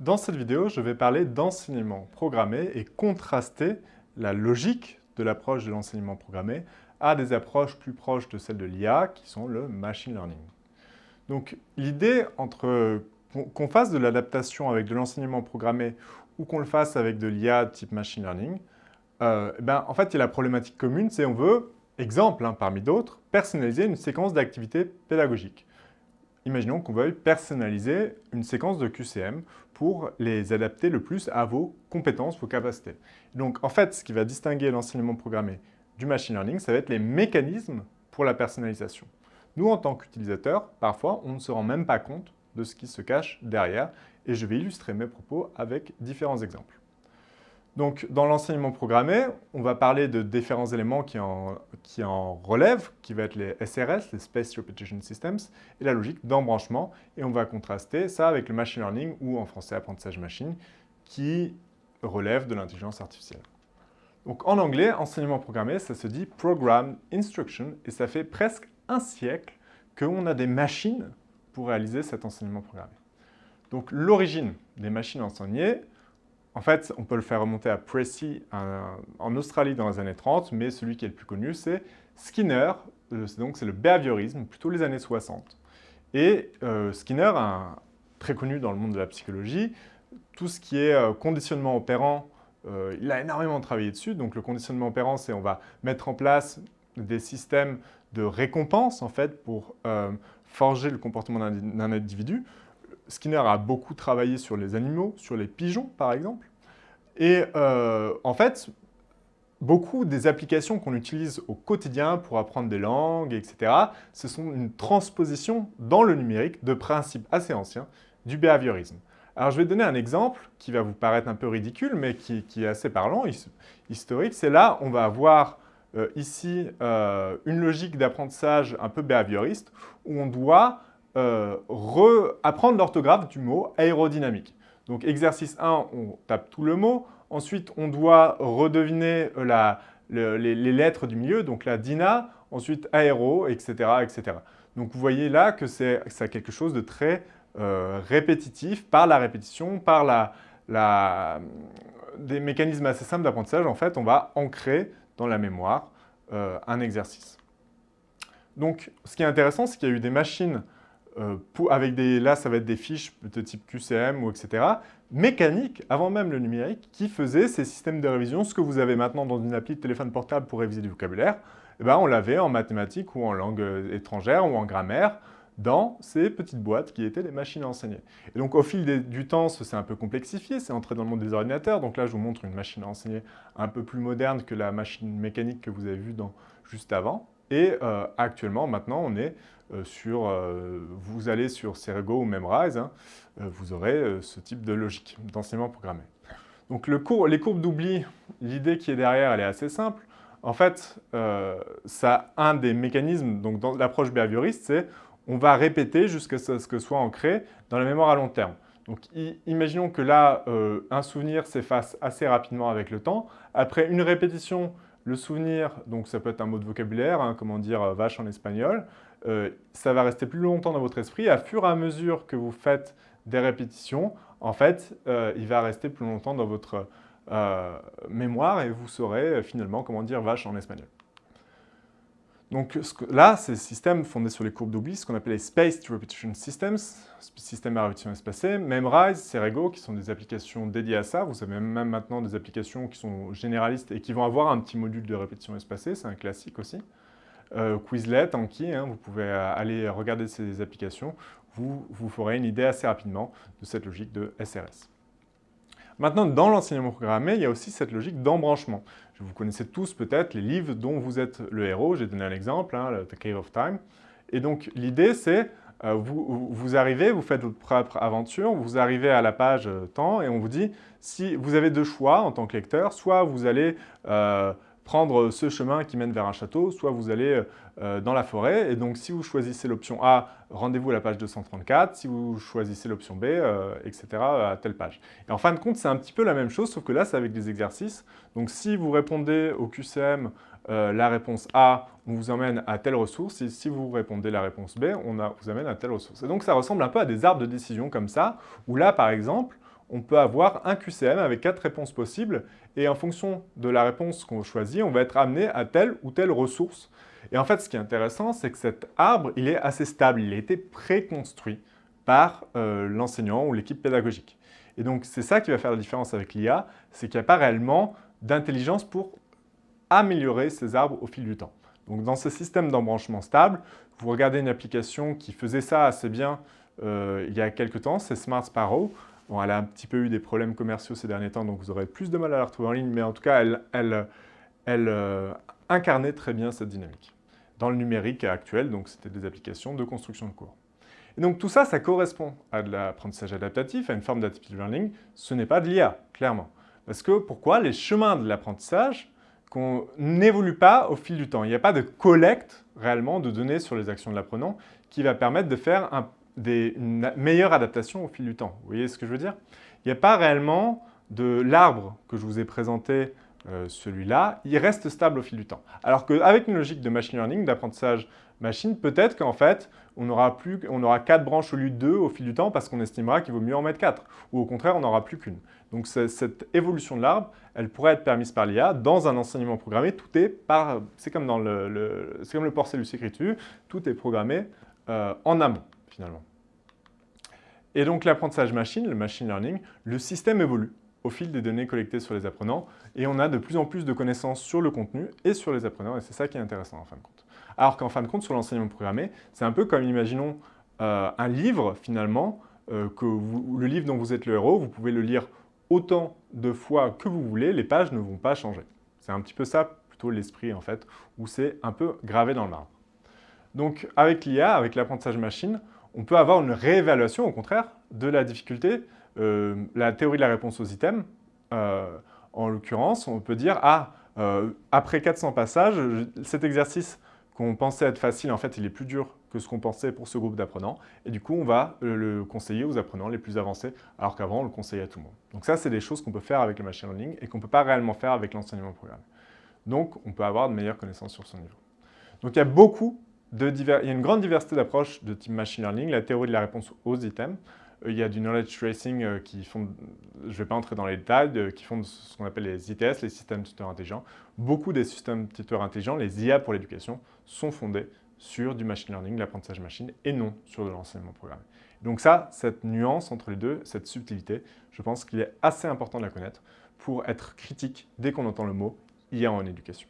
Dans cette vidéo, je vais parler d'enseignement programmé et contraster la logique de l'approche de l'enseignement programmé à des approches plus proches de celles de l'IA, qui sont le machine learning. Donc l'idée entre qu'on fasse de l'adaptation avec de l'enseignement programmé ou qu'on le fasse avec de l'IA type machine learning, euh, ben, en fait, il y a la problématique commune, c'est on veut, exemple hein, parmi d'autres, personnaliser une séquence d'activités pédagogiques. Imaginons qu'on veuille personnaliser une séquence de QCM pour les adapter le plus à vos compétences, vos capacités. Donc, en fait, ce qui va distinguer l'enseignement programmé du machine learning, ça va être les mécanismes pour la personnalisation. Nous, en tant qu'utilisateurs, parfois, on ne se rend même pas compte de ce qui se cache derrière, et je vais illustrer mes propos avec différents exemples. Donc, dans l'enseignement programmé, on va parler de différents éléments qui en, relèvent, qui vont être les SRS, les Space Repetition Systems, et la logique d'embranchement. Et on va contraster ça avec le machine learning, ou en français apprentissage machine, qui relève de l'intelligence artificielle. Donc, en anglais, enseignement programmé, ça se dit Program Instruction, et ça fait presque un siècle qu'on a des machines pour réaliser cet enseignement programmé. Donc, l'origine des machines enseignées, en fait, on peut le faire remonter à Précy en Australie dans les années 30, mais celui qui est le plus connu, c'est Skinner, euh, donc c'est le behaviorisme, plutôt les années 60. Et euh, Skinner, très connu dans le monde de la psychologie, tout ce qui est euh, conditionnement opérant, il a énormément travaillé dessus. Donc le conditionnement opérant, c'est on va mettre en place des systèmes de récompense, en fait, pour forger le comportement d'un individu. Skinner a beaucoup travaillé sur les animaux, sur les pigeons par exemple. Et euh, en fait, beaucoup des applications qu'on utilise au quotidien pour apprendre des langues, etc., ce sont une transposition dans le numérique de principes assez anciens du behaviorisme. Alors je vais donner un exemple qui va vous paraître un peu ridicule, mais qui, est assez parlant, historique. C'est là, on va avoir euh, ici euh, une logique d'apprentissage un peu behavioriste, où on doit euh, apprendre l'orthographe du mot aérodynamique. Donc exercice 1, on tape tout le mot. Ensuite, on doit redeviner euh, les, lettres du milieu, donc la DINA, ensuite aéro, etc. etc. Donc vous voyez là que c'est quelque chose de très euh, répétitif par la répétition, par la, des mécanismes assez simples d'apprentissage. En fait, on va ancrer dans la mémoire un exercice. Donc ce qui est intéressant, c'est qu'il y a eu des machines euh, avec là, ça va être des fiches de type QCM ou etc., mécaniques, avant même le numérique, qui faisaient ces systèmes de révision, ce que vous avez maintenant dans une appli de téléphone portable pour réviser du vocabulaire, eh ben, on l'avait en mathématiques ou en langue euh, étrangère ou en grammaire, dans ces petites boîtes qui étaient les machines à enseigner. Et donc au fil du temps, c'est un peu complexifié, c'est entré dans le monde des ordinateurs. Donc là, je vous montre une machine à enseigner un peu plus moderne que la machine mécanique que vous avez vue juste avant. Et euh, actuellement, maintenant, on est euh, sur, euh, vous allez sur Cerego ou Memrise, hein, vous aurez ce type de logique d'enseignement programmé. Donc les courbes d'oubli, l'idée qui est derrière, elle est assez simple. En fait, ça, un des mécanismes, donc dans l'approche behavioriste, c'est on va répéter jusqu'à ce que soit ancré dans la mémoire à long terme. Donc imaginons que là, un souvenir s'efface assez rapidement avec le temps. Après une répétition, le souvenir, donc ça peut être un mot de vocabulaire, hein, comment dire euh, vache en espagnol, euh, ça va rester plus longtemps dans votre esprit. À fur et à mesure que vous faites des répétitions, en fait, euh, il va rester plus longtemps dans votre mémoire et vous saurez finalement comment dire vache en espagnol. Donc là, c'est le système fondé sur les courbes d'oubli, ce qu'on appelle les Spaced Repetition Systems, systèmes à répétition espacée. Memrise, Cerego, qui sont des applications dédiées à ça. Vous avez même maintenant des applications qui sont généralistes et qui vont avoir un petit module de répétition espacée, c'est un classique aussi. Euh, Quizlet, Anki, hein, vous pouvez aller regarder ces applications, vous vous ferez une idée assez rapidement de cette logique de SRS. Maintenant, dans l'enseignement programmé, il y a aussi cette logique d'embranchement. Vous connaissez tous peut-être les livres dont vous êtes le héros. J'ai donné un exemple, hein, The Cave of Time. Et donc, l'idée, c'est euh, vous, arrivez, vous faites votre propre aventure, vous arrivez à la page euh, temps et on vous dit, si vous avez deux choix en tant que lecteur, soit vous allez euh, prendre ce chemin qui mène vers un château, soit vous allez euh, dans la forêt. Et donc, si vous choisissez l'option A, rendez-vous à la page 234. Si vous choisissez l'option B, euh, etc., à telle page. Et en fin de compte, c'est un petit peu la même chose, sauf que là, c'est avec des exercices. Donc, si vous répondez au QCM euh, la réponse A, on vous emmène à telle ressource, et si vous répondez la réponse B, on vous amène à telle ressource. Et donc, ça ressemble un peu à des arbres de décision comme ça, où là, par exemple, on peut avoir un QCM avec quatre réponses possibles et en fonction de la réponse qu'on choisit, on va être amené à telle ou telle ressource. Et en fait, ce qui est intéressant, c'est que cet arbre, il est assez stable, il a été préconstruit par euh, l'enseignant ou l'équipe pédagogique. Et donc, c'est ça qui va faire la différence avec l'IA, c'est qu'il n'y a pas réellement d'intelligence pour améliorer ces arbres au fil du temps. Donc, dans ce système d'embranchement stable, vous regardez une application qui faisait ça assez bien euh, il y a quelques temps, c'est Smart Sparrow. Bon, elle a un petit peu eu des problèmes commerciaux ces derniers temps, donc vous aurez plus de mal à la retrouver en ligne, mais en tout cas, elle, elle, elle euh, incarnait très bien cette dynamique. Dans le numérique actuel, donc c'était des applications de construction de cours. Et donc tout ça, ça correspond à de l'apprentissage adaptatif, à une forme d'adaptive learning. Ce n'est pas de l'IA, clairement. Parce que pourquoi Les chemins de l'apprentissage qu'on n'évolue pas au fil du temps? Il n'y a pas de collecte réellement de données sur les actions de l'apprenant qui va permettre de faire une meilleure adaptation au fil du temps. Vous voyez ce que je veux dire? Il n'y a pas réellement de l'arbre que je vous ai présenté, euh, celui-là, il reste stable au fil du temps. Alors qu'avec une logique de machine learning, d'apprentissage machine, peut-être qu'en fait, on aura, plus, on aura 4 branches au lieu de 2 au fil du temps parce qu'on estimera qu'il vaut mieux en mettre 4. Ou au contraire, on n'aura plus qu'une. Donc cette évolution de l'arbre, elle pourrait être permise par l'IA. Dans un enseignement programmé, tout est par... C'est comme, dans le, le comme le tout est programmé euh, en amont, Et donc l'apprentissage machine, le machine learning, le système évolue au fil des données collectées sur les apprenants et on a de plus en plus de connaissances sur le contenu et sur les apprenants et c'est ça qui est intéressant en fin de compte. Alors qu'en fin de compte, sur l'enseignement programmé, c'est un peu comme, imaginons, euh, un livre, finalement, euh, que le livre dont vous êtes le héros, vous pouvez le lire autant de fois que vous voulez, les pages ne vont pas changer. C'est un petit peu ça, plutôt l'esprit, en fait, où c'est un peu gravé dans le marbre. Donc, avec l'IA, avec l'apprentissage machine, on peut avoir une réévaluation, au contraire, de la difficulté. Euh, la théorie de la réponse aux items, en l'occurrence, on peut dire « Ah, après 400 passages, cet exercice qu'on pensait être facile, en fait, il est plus dur que ce qu'on pensait pour ce groupe d'apprenants. Et du coup, on va euh, le conseiller aux apprenants les plus avancés, alors qu'avant, on le conseillait à tout le monde. Donc ça, c'est des choses qu'on peut faire avec le machine learning et qu'on ne peut pas réellement faire avec l'enseignement programmé. Donc, on peut avoir de meilleures connaissances sur son niveau. Donc, il y a beaucoup il y a une grande diversité d'approches de type machine learning, la théorie de la réponse aux items, euh, il y a du knowledge tracing euh, qui font, je ne vais pas entrer dans les détails, qui font ce qu'on appelle les ITS, les systèmes tuteurs intelligents. Beaucoup des systèmes tuteurs intelligents, les IA pour l'éducation, sont fondés sur du machine learning, l'apprentissage machine, et non sur de l'enseignement programmé. Donc ça, cette nuance entre les deux, cette subtilité, je pense qu'il est assez important de la connaître pour être critique dès qu'on entend le mot IA en éducation.